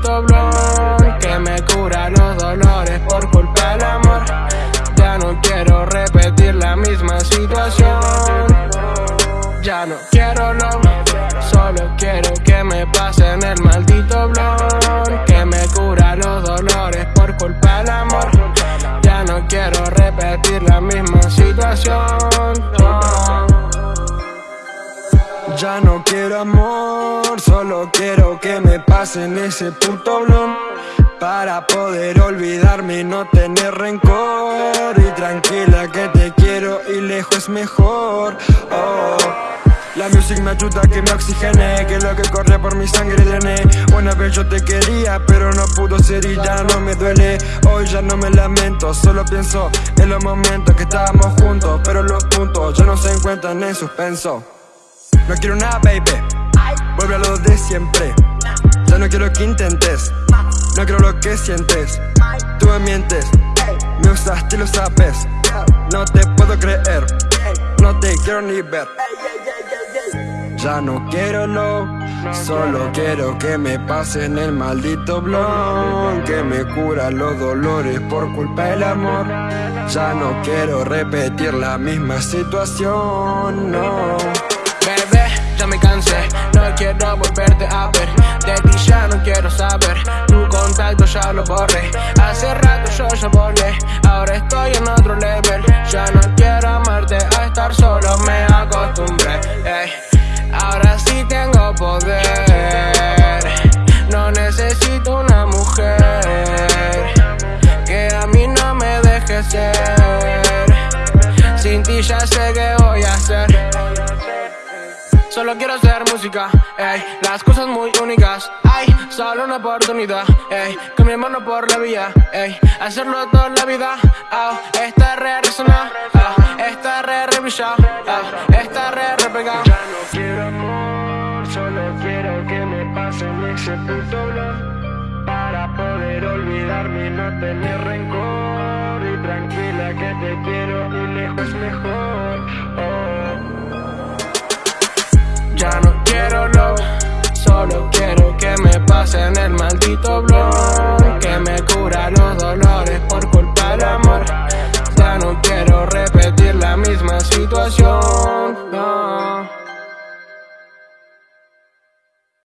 maldito blon Que me cura los dolores por culpa del amor. Ya no quiero repetir la misma situación. Ya no quiero lo Solo quiero que me pasen el maldito blon Que me cura los dolores por culpa del amor. Ya no quiero repetir la misma situación Ya no quiero amor, solo quiero que me pasen ese puto blon. Para poder olvidarme y no tener rencor. Y tranquila que te quiero y lejos es mejor. Oh. La music me ayuda que me oxigene Que lo que corre por mi sangre drene Una vez yo te quería pero no pudo ser y ya no me duele. Hoy ya no me lamento, solo pienso en los momentos que estábamos juntos. Pero los puntos ya no se encuentran en suspenso no quiero nada, baby. Vuelve a lo de siempre. Ya no quiero que intentes. No quiero lo que sientes. Tú me mientes. Me usaste y lo sabes. No te puedo creer. No te quiero ni ver. Ya no quiero lo Solo quiero que me pasen el maldito blon Que me cura los dolores por culpa del amor. Ya no quiero repetir la misma situación, no No quiero volverte a ver. De ti ya no quiero saber. Tu contacto ya lo borré. Hace rato yo ya volé. Ahora estoy en otro level. Ya no quiero amarte A estar solo. Me acostumbré. Ahora sí tengo poder. No necesito una mujer. Que a mí no me deje ser. Sin ti ya sé hacer Solo quiero hacer música, ey, las cosas muy únicas. Ay, solo una oportunidad, ey, con mi mano por la vía, ey Hacerlo toda la vida, oh, esta re resona, oh, esta re re oh, esta re re pegado Ya no quiero amor, solo quiero que me pasen ese puto blog Para poder olvidarme y no tener rencor. Y tranquila que te quiero y lejos mejor, ya no quiero lo Solo quiero que me pasen el maldito blon Que me cura los dolores por culpa del amor. Ya no quiero repetir la misma situación